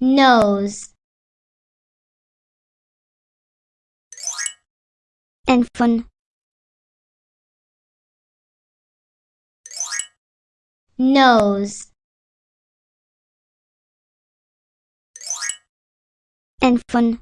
nose and fun nose and fun